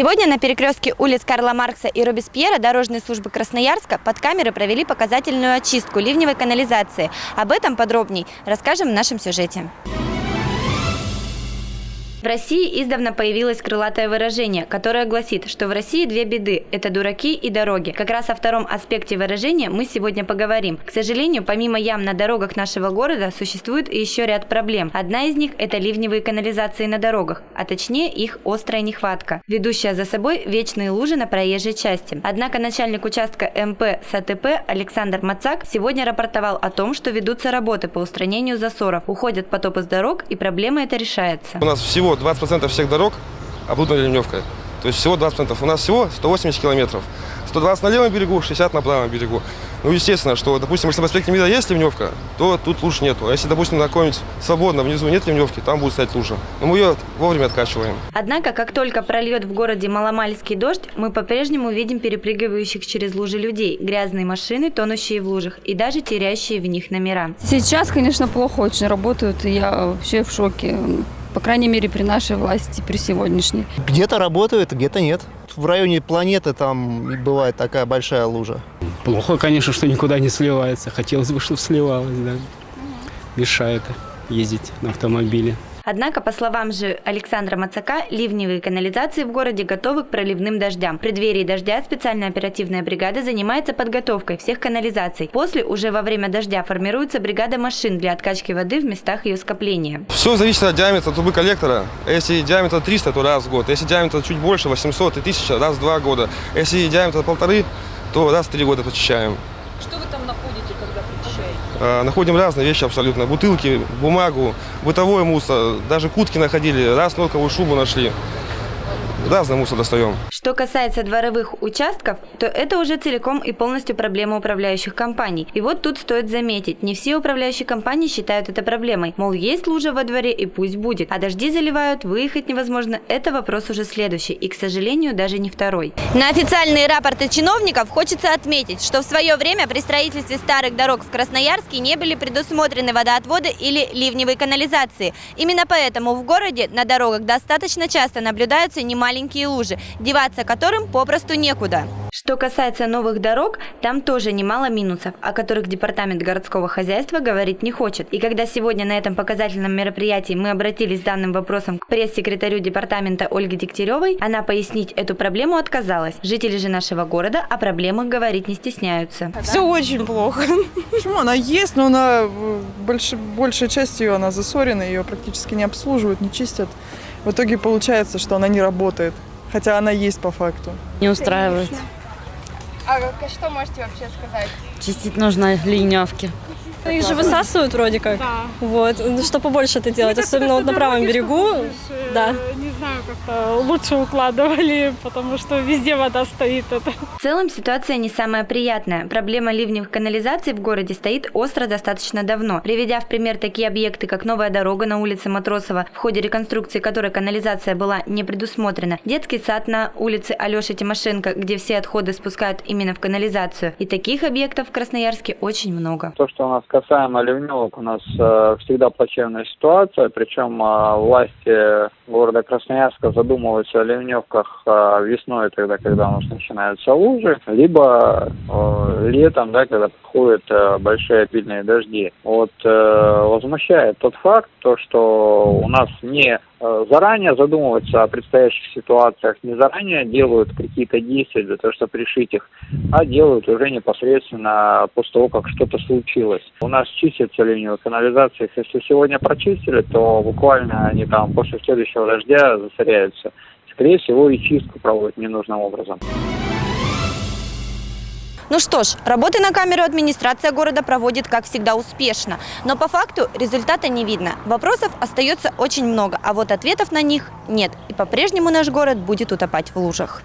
Сегодня на перекрестке улиц Карла Маркса и Робеспьера дорожные службы Красноярска под камеры провели показательную очистку ливневой канализации. Об этом подробней расскажем в нашем сюжете. В России издавна появилось крылатое выражение, которое гласит, что в России две беды – это дураки и дороги. Как раз о втором аспекте выражения мы сегодня поговорим. К сожалению, помимо ям на дорогах нашего города существует еще ряд проблем. Одна из них – это ливневые канализации на дорогах, а точнее их острая нехватка, ведущая за собой вечные лужи на проезжей части. Однако начальник участка МП САТП Александр Мацак сегодня рапортовал о том, что ведутся работы по устранению засоров, уходят потопы с дорог и проблема эта решается. У нас всего всего 20% всех дорог оборудованы ливневкой. То есть всего 20%. У нас всего 180 километров. 120 на левом берегу, 60 на правом берегу. Ну, естественно, что, допустим, если в проспекте Мира есть ливневка, то тут луж нету. А если, допустим, на свободно внизу нет ливневки, там будет стоять лужа. Но мы ее вовремя откачиваем. Однако, как только прольет в городе маломальский дождь, мы по-прежнему видим перепрыгивающих через лужи людей, грязные машины, тонущие в лужах и даже теряющие в них номера. Сейчас, конечно, плохо очень работают, и я вообще в шоке. По крайней мере, при нашей власти, при сегодняшней. Где-то работают, где-то нет. В районе планеты там бывает такая большая лужа. Плохо, конечно, что никуда не сливается. Хотелось бы, чтобы сливалось, да. Мешает ездить на автомобиле. Однако, по словам же Александра Мацака, ливневые канализации в городе готовы к проливным дождям. В преддверии дождя специальная оперативная бригада занимается подготовкой всех канализаций. После, уже во время дождя, формируется бригада машин для откачки воды в местах ее скопления. Все зависит от диаметра трубы коллектора. Если диаметр 300, то раз в год. Если диаметр чуть больше, 800 и 1000, раз в два года. Если диаметр полторы, то раз в три года прочищаем. Что вы там находите, когда прочищаете? А, находим разные вещи абсолютно. Бутылки, бумагу, бытовой мусор. Даже кутки находили, раз норковую шубу нашли разный мусор достаем. Что касается дворовых участков, то это уже целиком и полностью проблема управляющих компаний. И вот тут стоит заметить, не все управляющие компании считают это проблемой. Мол, есть лужа во дворе и пусть будет. А дожди заливают, выехать невозможно. Это вопрос уже следующий и, к сожалению, даже не второй. На официальные рапорты чиновников хочется отметить, что в свое время при строительстве старых дорог в Красноярске не были предусмотрены водоотводы или ливневые канализации. Именно поэтому в городе на дорогах достаточно часто наблюдаются немаленькие маленькие лужи, деваться которым попросту некуда. Что касается новых дорог, там тоже немало минусов, о которых Департамент городского хозяйства говорить не хочет. И когда сегодня на этом показательном мероприятии мы обратились с данным вопросом к пресс-секретарю департамента Ольге Дегтяревой, она пояснить эту проблему отказалась. Жители же нашего города о проблемах говорить не стесняются. Все очень плохо. Почему? Она есть, но она больш, большая часть ее она засорена, ее практически не обслуживают, не чистят. В итоге получается, что она не работает, хотя она есть по факту. Не устраивает. А что можете вообще сказать? Чистить нужно ливневки. Их же высасывают вроде как. Да. Вот. Ну, что побольше это делать, особенно вот на правом берегу. Да. Не знаю, как лучше укладывали, потому что везде вода стоит. Это. В целом ситуация не самая приятная. Проблема ливневых канализаций в городе стоит остро достаточно давно. Приведя в пример такие объекты, как новая дорога на улице Матросова, в ходе реконструкции которой канализация была не предусмотрена, детский сад на улице Алеши Тимошенко, где все отходы спускают именно в канализацию. И таких объектов в Красноярске очень много. То, что у нас касаемо ливневок, у нас э, всегда плачевная ситуация, причем э, власти города Красноярска задумываются о ливневках э, весной, тогда, когда у нас начинаются лужи, либо э, летом, да, когда приходят э, большие обильные дожди. Вот э, возмущает тот факт, то, что у нас не заранее задумываются о предстоящих ситуациях, не заранее делают какие-то действия для того, чтобы решить их, а делают уже непосредственно после того, как что-то случилось. У нас чистятся ливневые канализации, если сегодня прочистили, то буквально они там после следующего дождя засоряются. Скорее всего, и чистку проводят ненужным образом. Ну что ж, работы на камеру администрация города проводит, как всегда, успешно. Но по факту результата не видно. Вопросов остается очень много, а вот ответов на них нет. И по-прежнему наш город будет утопать в лужах.